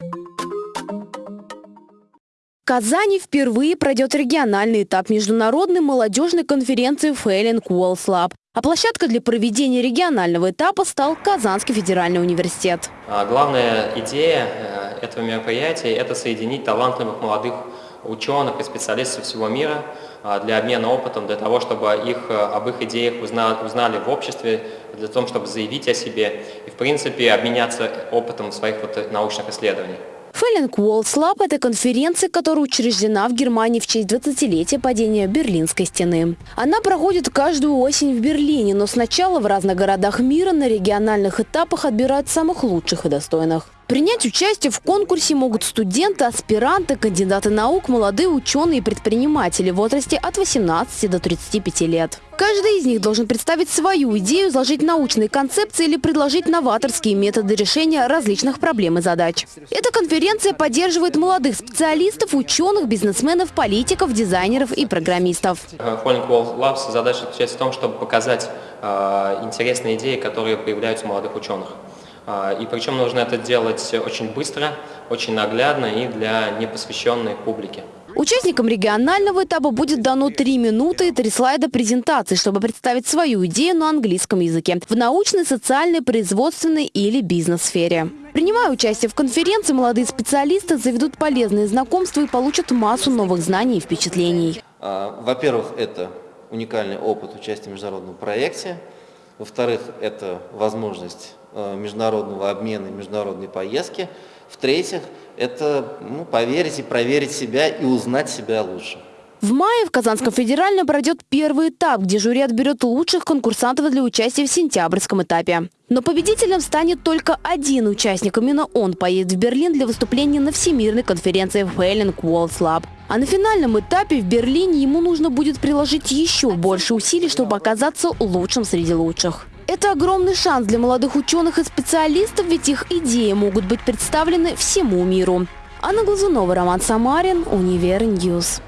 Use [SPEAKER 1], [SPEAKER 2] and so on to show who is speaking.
[SPEAKER 1] В Казани впервые пройдет региональный этап международной молодежной конференции Failing Walls Lab. А площадка для проведения регионального этапа стал Казанский федеральный университет.
[SPEAKER 2] А Главная идея э, этого мероприятия – это соединить талантливых молодых ученых и специалистов всего мира а, для обмена опытом, для того, чтобы их, э, об их идеях узнали, узнали в обществе, для того, чтобы заявить о себе и, в принципе, обменяться опытом своих вот научных исследований.
[SPEAKER 1] Фэллинг Walls Lab – это конференция, которая учреждена в Германии в честь 20-летия падения Берлинской стены. Она проходит каждую осень в Берлине, но сначала в разных городах мира на региональных этапах отбирают самых лучших и достойных. Принять участие в конкурсе могут студенты, аспиранты, кандидаты наук, молодые ученые и предприниматели в возрасте от 18 до 35 лет. Каждый из них должен представить свою идею, изложить научные концепции или предложить новаторские методы решения различных проблем и задач. Эта конференция поддерживает молодых специалистов, ученых, бизнесменов, политиков, дизайнеров и программистов.
[SPEAKER 2] Falling Wall Labs задача заключается в том, чтобы показать э, интересные идеи, которые появляются у молодых ученых. А, и причем нужно это делать очень быстро, очень наглядно и для непосвященной публики.
[SPEAKER 1] Участникам регионального этапа будет дано три минуты и три слайда презентации, чтобы представить свою идею на английском языке в научной, социальной, производственной или бизнес-сфере. Принимая участие в конференции, молодые специалисты заведут полезные знакомства и получат массу новых знаний и впечатлений.
[SPEAKER 3] А, во-первых, это уникальный опыт участия в международном проекте. Во-вторых, это возможность э, международного обмена, международной поездки. В-третьих, это ну, поверить и проверить себя и узнать себя лучше.
[SPEAKER 1] В мае в Казанском федеральном пройдет первый этап, где жюри отберет лучших конкурсантов для участия в сентябрьском этапе. Но победителем станет только один участник. Именно он поедет в Берлин для выступления на Всемирной конференции Failing Walls Lab. А на финальном этапе в Берлине ему нужно будет приложить еще больше усилий, чтобы оказаться лучшим среди лучших. Это огромный шанс для молодых ученых и специалистов, ведь их идеи могут быть представлены всему миру. Анна Глазунова, Роман Самарин, Универньюз.